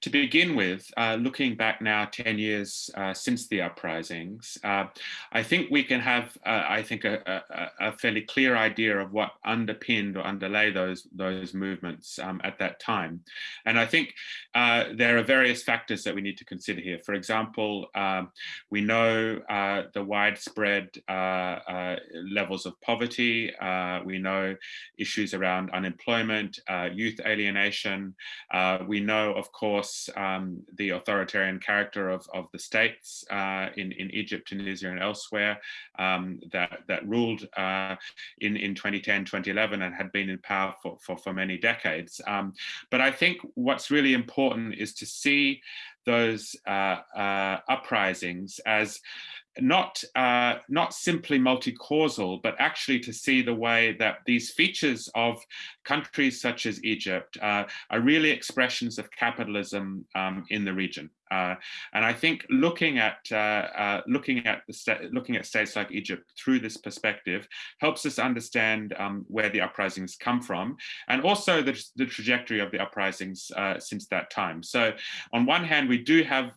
to begin with, uh, looking back now 10 years uh, since the uprisings, uh, I think we can have, uh, I think, a, a, a, fairly clear idea of what underpinned or underlay those, those movements um, at that time. And I think uh, there are various factors that we need to consider here. For example, um, we know uh, the widespread levels of poverty. we know issues around unemployment, youth alienation. we know, of course, course, um, the authoritarian character of, of the states uh, in, in Egypt, Tunisia, and elsewhere um, that, that ruled uh, in, in 2010, 2011, and had been in power for, for, for many decades. Um, but I think what's really important is to see those uh, uh uprisings as not uh, not simply multi-causal, but actually to see the way that these features of countries such as Egypt uh, are really expressions of capitalism um, in the region. Uh, and I think looking at uh, uh, looking at the looking at states like Egypt through this perspective helps us understand um, where the uprisings come from, and also the, the trajectory of the uprisings uh, since that time. So, on one hand, we do have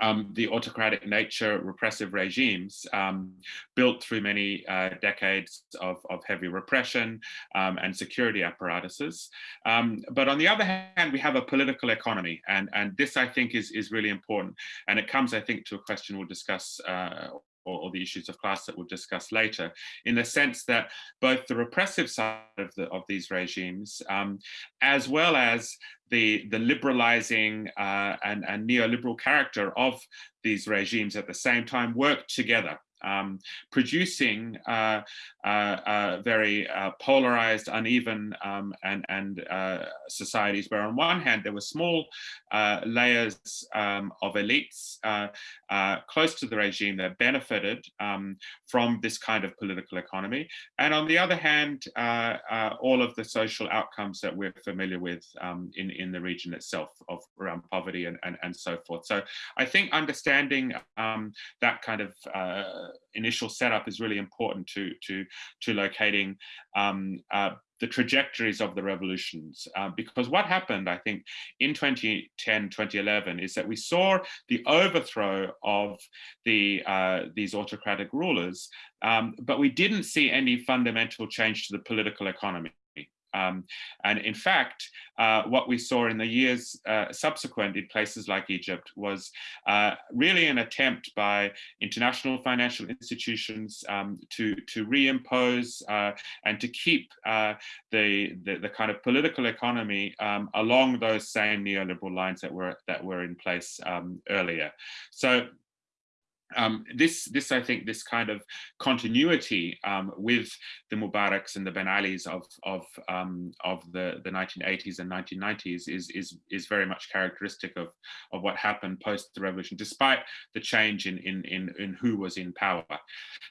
um, the autocratic nature repressive regimes um, built through many uh, decades of, of, heavy repression um, and security apparatuses. Um, but on the other hand, we have a political economy. And, and this, I think, is, is really important. And it comes, I think, to a question we'll discuss uh, or, or, the issues of class that we'll discuss later, in the sense that both the repressive side of, the, of these regimes, um, as well as the, the liberalizing uh, and, and neoliberal character of these regimes at the same time work together um, producing uh, uh, uh, very uh, polarized, uneven um, and, and uh, societies where on one hand there were small uh, layers um, of elites close to the regime that benefited um, from this kind of political economy. And on the other hand, all of the social outcomes that we're familiar with um, in, in the region itself of around poverty and, and, and so forth. So I think understanding um, that kind of initial setup is really important to to to locating um, uh, the trajectories of the revolutions. Uh, because what happened, I think, in 2010, 2011, is that we saw the overthrow of the uh, these autocratic rulers, um, but we didn't see any fundamental change to the political economy. Um, and in fact, uh, what we saw in the years uh, subsequent in places like Egypt was uh, really an attempt by international financial institutions um, to, to reimpose uh, and to keep uh, the, the, the, kind of political economy um, along those same neoliberal lines that were, that were in place um, earlier. So um, this, this, I think, this kind of continuity um, with the Mubaraks and the Ben Alis of of um, of the the 1980s and 1990s is is is very much characteristic of of what happened post the revolution, despite the change in in in, in who was in power.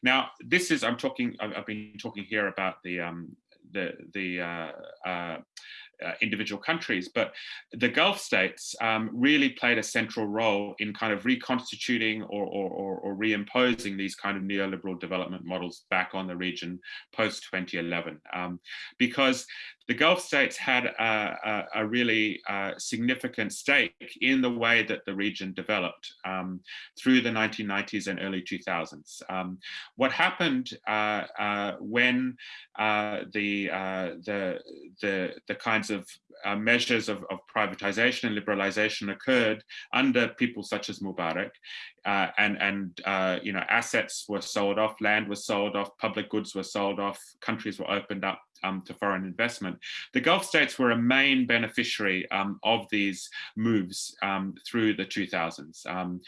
Now, this is I'm talking. I've, been talking here about the um, the the uh, uh, uh, individual countries, but the Gulf states um, really played a central role in kind of reconstituting or, or, or, or, reimposing these kind of neoliberal development models back on the region post 2011. Um, because the Gulf states had a, a, a really uh, significant stake in the way that the region developed um, through the 1990s and early 2000s. Um, what happened uh, uh, when uh, the, uh, the, the, the kinds of uh, measures of, of, privatization and liberalization occurred under people such as Mubarak, and and you know assets were sold off, land was sold off, public goods were sold off, countries were opened up um, to foreign investment. The Gulf states were a main beneficiary um, of these moves um, through the 2000s. Um,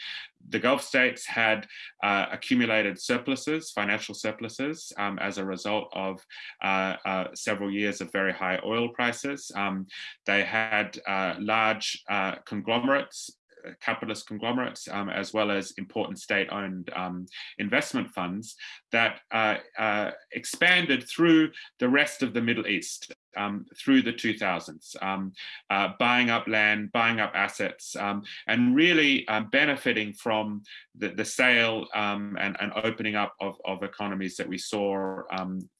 the Gulf states had uh, accumulated surpluses, financial surpluses, um, as a result of uh, uh, several years of very high oil prices. Um, they had uh, large uh, conglomerates capitalist conglomerates, um, as well as important state-owned um, investment funds that uh, uh, expanded through the rest of the Middle East. Um, through the 2000s, um, uh, buying up land, buying up assets, um, and really um, benefiting from the, the sale and, and, opening up of, of, economies that we saw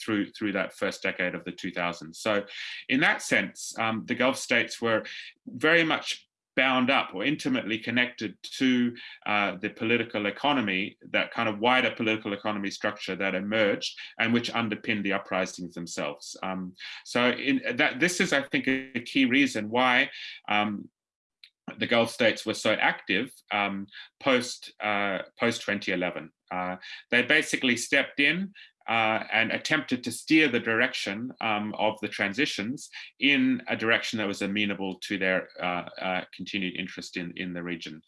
through, through that first decade of the 2000s. So in that sense, the Gulf states were very much bound up or intimately connected to uh, the political economy, that kind of wider political economy structure that emerged and which underpinned the uprisings themselves. Um, so in that, this is, I think, a key reason why um, the Gulf states were so active um, post uh, post 2011. Uh, they basically stepped in uh, and attempted to steer the direction um, of the transitions in a direction that was amenable to their uh, uh, continued interest in, in the region.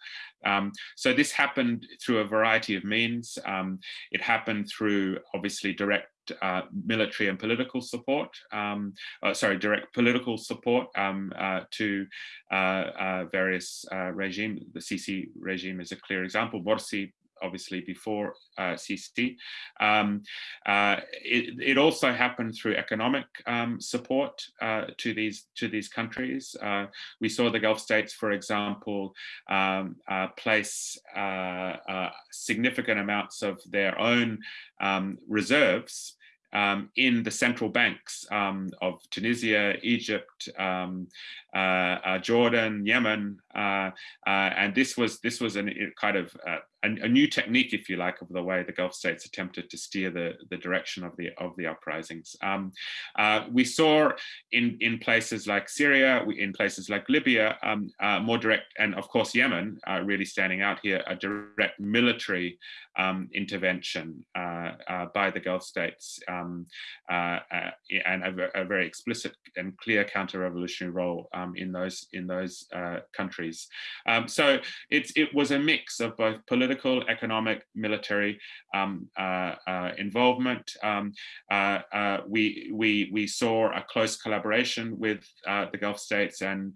Um, so this happened through a variety of means. Um, it happened through obviously direct uh, military and political support, um, uh, sorry, direct political support um, uh, to uh, uh, various uh, regimes. The Sisi regime is a clear example. Morsi obviously before uh, Sisi. Um, uh, it, it, also happened through economic um, support uh, to these to these countries. Uh, we saw the Gulf states, for example, um, uh, place uh, significant amounts of their own um, reserves um, in the central banks um, of Tunisia, Egypt, um, uh, uh, Jordan, Yemen, uh, and this was this was a kind of a, a, new technique, if you like, of the way the Gulf states attempted to steer the, the direction of the of the uprisings. Um, uh, we saw in in places like Syria, in places like Libya, um, more direct, and of course Yemen, really standing out here, a direct military um, intervention by the Gulf states. Um, uh, uh, and a, a, very explicit and clear counter-revolutionary role um, in those in those uh, countries. Um, so it's it was a mix of both political, economic, military um, uh, uh, involvement. Um, uh, we we we saw a close collaboration with the Gulf states and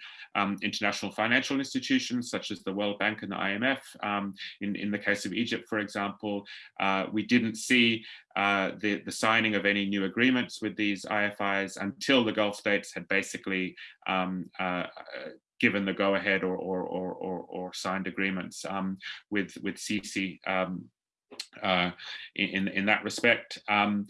international financial institutions such as the World Bank and the IMF. in in the case of Egypt, for example, we didn't see uh, the, the signing of any new agreements with these IFIs until the Gulf states had basically um, uh, given the go-ahead or, or, or, or, signed agreements um, with, with Sisi um, uh, in, in that respect. Um,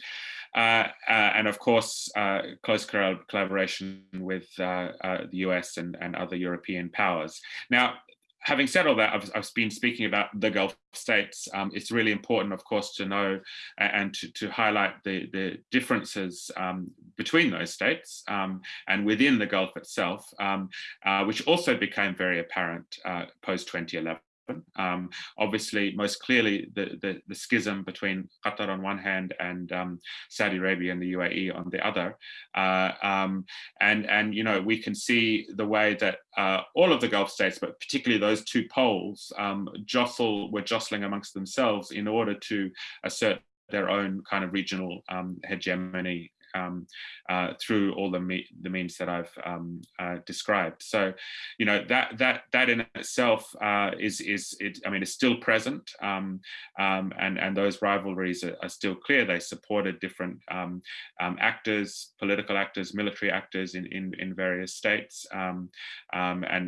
uh, uh, and of course, uh, close collaboration with uh, the US and, and other European powers. Now, having said all that, I've, I've, been speaking about the Gulf states. Um, it's really important, of course, to know and to, to highlight the, the differences um, between those states um, and within the Gulf itself, um, uh, which also became very apparent uh, post-2011 happen. Um, obviously, most clearly, the, the, the, schism between Qatar on one hand and um, Saudi Arabia and the UAE on the other. Uh, um, and, and, you know, we can see the way that uh, all of the Gulf states, but particularly those two poles, um, jostle, were jostling amongst themselves in order to assert their own kind of regional um, hegemony um, uh, through all the, me the means that I've um, uh, described. So, you know, that that that in itself uh, is is it. I mean, it's still present, um, um and and those rivalries are, are, still clear. They supported different um, um, actors, political actors, military actors in in, in various states, and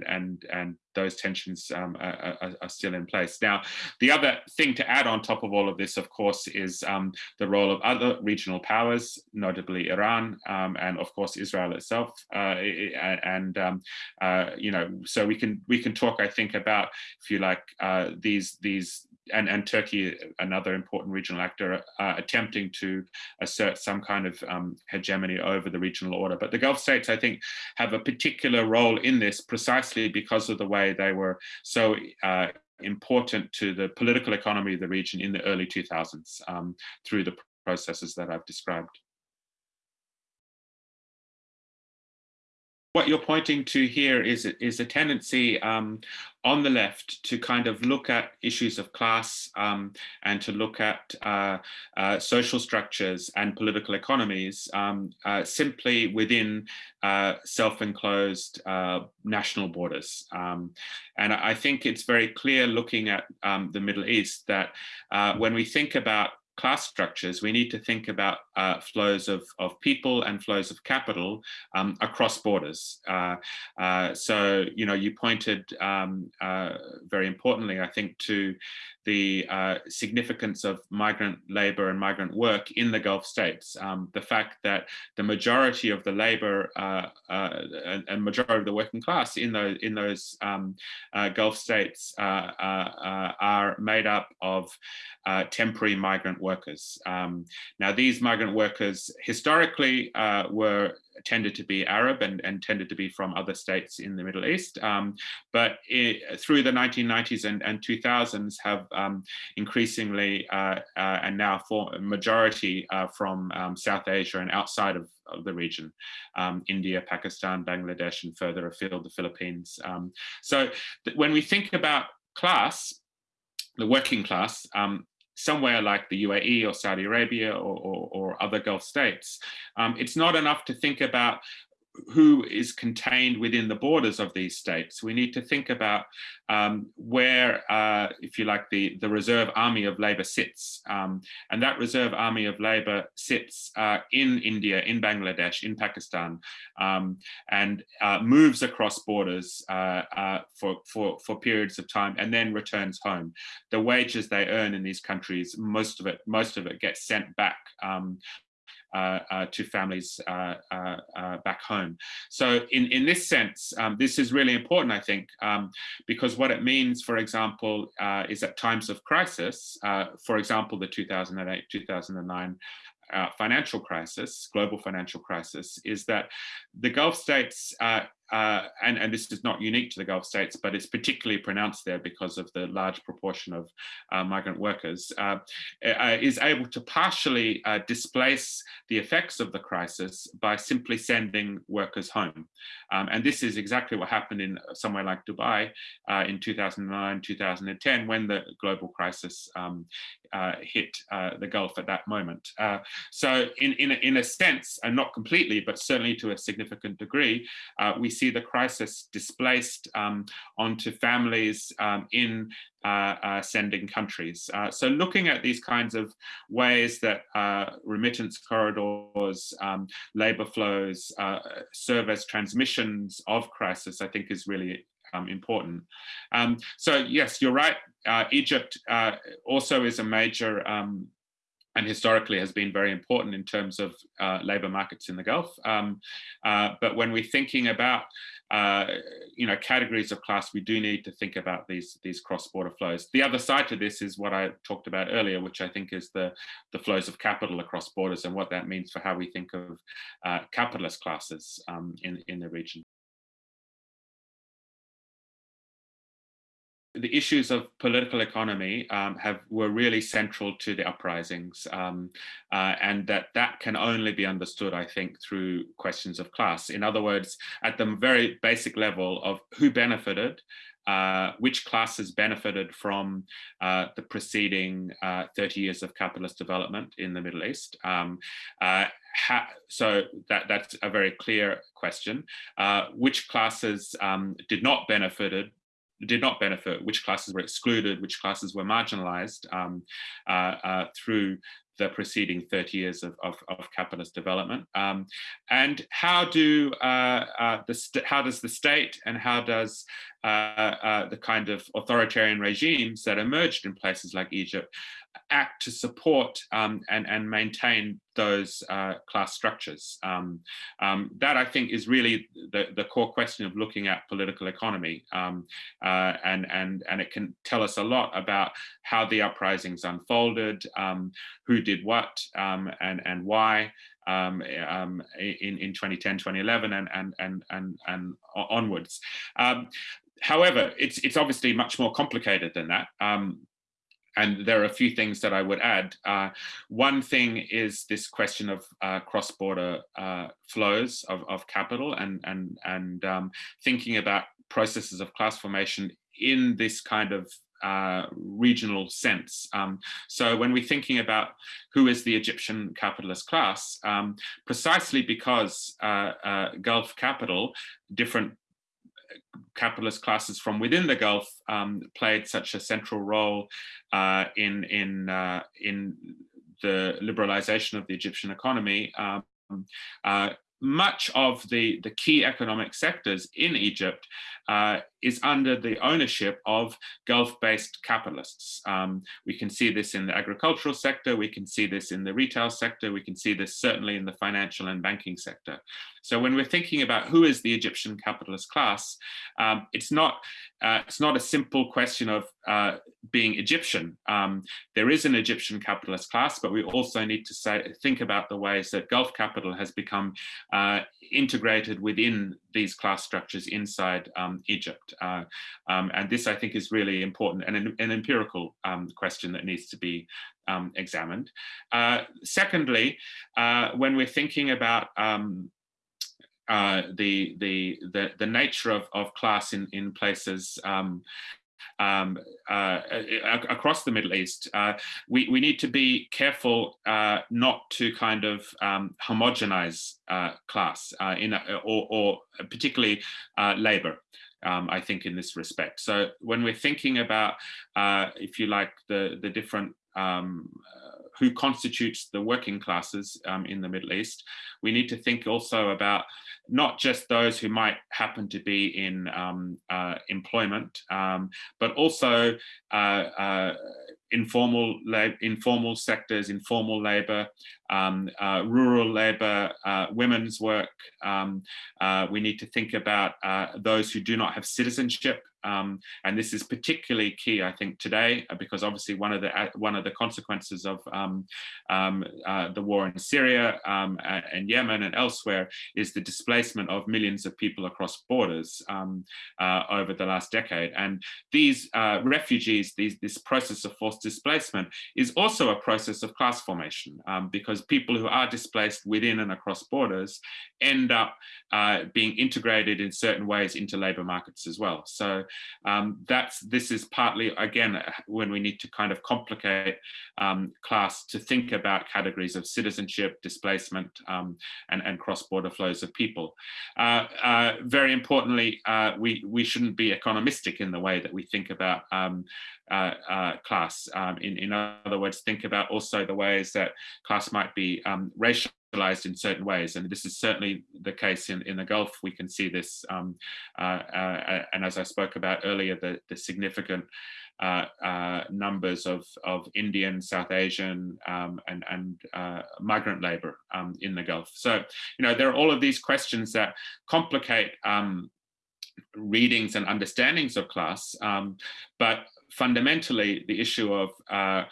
and and those tensions um, are, are, still in place. Now, the other thing to add on top of all of this, of course, is um, the role of other regional powers, notably Iran um, and, of course, Israel itself. Uh, and um, uh, you know, so we can we can talk, I think, about if you like uh, these these and, and Turkey, another important regional actor, uh, attempting to assert some kind of um, hegemony over the regional order. But the Gulf states, I think, have a particular role in this precisely because of the way they were so uh, important to the political economy of the region in the early 2000s um, through the processes that I've described. What you're pointing to here is, is a tendency um, on the left to kind of look at issues of class um, and to look at uh, uh, social structures and political economies um, uh, simply within uh, self-enclosed uh, national borders. Um, and I think it's very clear looking at um, the Middle East that uh, when we think about class structures, we need to think about uh, flows of, of people and flows of capital um, across borders. Uh, uh, so, you know, you pointed um, uh, very importantly, I think, to the uh, significance of migrant labor and migrant work in the Gulf states. Um, the fact that the majority of the labor uh, and, and, majority of the working class in those, in those um, Gulf states are made up of temporary migrant workers. Um, now, these migrant workers historically were tended to be Arab and, and tended to be from other states in the Middle East. Um, but it, through the 1990s and, and 2000s have um, increasingly uh, uh, and now for majority uh, from um, South Asia and outside of, of the region, um, India, Pakistan, Bangladesh, and further afield, the Philippines. Um, so when we think about class, the working class, um, somewhere like the UAE or Saudi Arabia or, or, or other Gulf states, um, it's not enough to think about who is contained within the borders of these states. We need to think about um, where, uh, if you like, the, the reserve army of labor sits. Um, and that reserve army of labor sits uh, in India, in Bangladesh, in Pakistan, um, and uh, moves across borders uh, uh, for, for, for periods of time and then returns home. The wages they earn in these countries, most of it, most of it gets sent back um, to families uh, back home. So in, in this sense, um, this is really important, I think, um, because what it means, for example, is at times of crisis, for example, the 2008-2009 uh, financial crisis, global financial crisis, is that the Gulf states uh, uh, and, and this is not unique to the Gulf states, but it's particularly pronounced there because of the large proportion of uh, migrant workers, uh, uh is able to partially uh, displace the effects of the crisis by simply sending workers home. Um, and this is exactly what happened in somewhere like Dubai uh, in 2009, 2010, when the global crisis um, hit the Gulf at that moment. so in, in, a, in a sense, and not completely, but certainly to a significant degree, we see the crisis displaced um, onto families um, in uh, uh, sending countries. Uh, so looking at these kinds of ways that uh, remittance corridors, um, labor flows uh, serve as transmissions of crisis, I think is really um, important. Um, so yes, you're right. Uh, Egypt also is a major um, and historically has been very important in terms of uh, labor markets in the Gulf. Um, uh, but when we're thinking about uh, you know, categories of class, we do need to think about these, these cross-border flows. The other side to this is what I talked about earlier, which I think is the, the flows of capital across borders and what that means for how we think of uh, capitalist classes um, in, in the region. The issues of political economy um, have were really central to the uprisings um, uh, and that that can only be understood I think through questions of class in other words at the very basic level of who benefited uh, which classes benefited from uh, the preceding uh, 30 years of capitalist development in the Middle East. Um, uh, so that, that's a very clear question. Uh, which classes um, did not benefited did not benefit, which classes were excluded, which classes were marginalized um, uh, uh, through the preceding 30 years of, of, of capitalist development. Um, and how do uh, uh the how does the state and how does uh, uh, the kind of authoritarian regimes that emerged in places like Egypt act to support um, and, and maintain those uh, class structures. Um, um, that I think is really the, the core question of looking at political economy um, uh, and, and, and it can tell us a lot about how the uprisings unfolded, um, who did what um, and, and why. In, in 2010, 2011 and, and, and, and, and onwards. However, it's, it's obviously much more complicated than that. Um, and there are a few things that I would add. Uh, one thing is this question of uh, cross-border uh, flows of, of capital and, and, and um, thinking about processes of class formation in this kind of uh, regional sense. Um, so when we're thinking about who is the Egyptian capitalist class, um, precisely because uh, uh, Gulf capital, different capitalist classes from within the Gulf um, played such a central role uh, in in uh, in the liberalization of the Egyptian economy, um, uh, much of the, the key economic sectors in Egypt uh, is under the ownership of Gulf-based capitalists. Um, we can see this in the agricultural sector, we can see this in the retail sector, we can see this certainly in the financial and banking sector. So when we're thinking about who is the Egyptian capitalist class, um, it's not uh, it's not a simple question of uh, being Egyptian. Um, there is an Egyptian capitalist class, but we also need to say think about the ways that Gulf capital has become uh, integrated within these class structures inside um, Uh, um, and this, I think, is really important and an, an empirical um, question that needs to be um, examined. Uh, secondly, uh, when we're thinking about um, uh, the, the, the, the nature of, of class in, in places um, um, uh, across the Middle East, uh, we, we need to be careful uh, not to kind of um, homogenize uh, class uh, in a, or, or, particularly labor. Um, I think in this respect. So when we're thinking about, if you like, the, the different um, who constitutes the working classes um, in the Middle East, we need to think also about not just those who might happen to be in um, uh, employment, um, but also uh, informal informal sectors, informal labor, um, uh, rural labor, uh, women's work. Um, uh, we need to think about uh, those who do not have citizenship. Um, and this is particularly key, I think, today, uh, because obviously one of the uh, one of the consequences of um, um, the war in Syria um, and Yemen and elsewhere is the displacement of millions of people across borders over the last decade. And these refugees, these, this process of forced displacement is also a process of class formation um, because people who are displaced within and across borders end up uh, being integrated in certain ways into labour markets as well. So um, that's this is partly, again, uh, when we need to kind of complicate um, class to think about categories of citizenship, displacement, um, and, and cross-border flows of people. Uh, uh, very importantly, uh, we, we shouldn't be economistic in the way that we think about um, uh, uh, class. Um, in, in other words, think about also the ways that class might be um, racialized in certain ways. And this is certainly the case in, in the Gulf. We can see this. Um, uh, uh and as I spoke about earlier, the, the significant uh, uh, numbers of, of Indian, South Asian, um, and, and uh, migrant labor um, in the Gulf. So, you know, there are all of these questions that complicate um, readings and understandings of class, um, but fundamentally the issue of uh,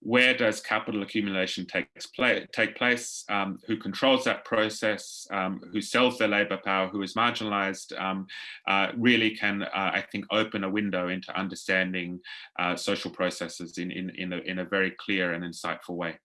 where does capital accumulation play, take place, um, who controls that process, um, who sells their labor power, who is marginalized, um, uh, really can, uh, I think, open a window into understanding uh, social processes in, in, in, a, in a very clear and insightful way.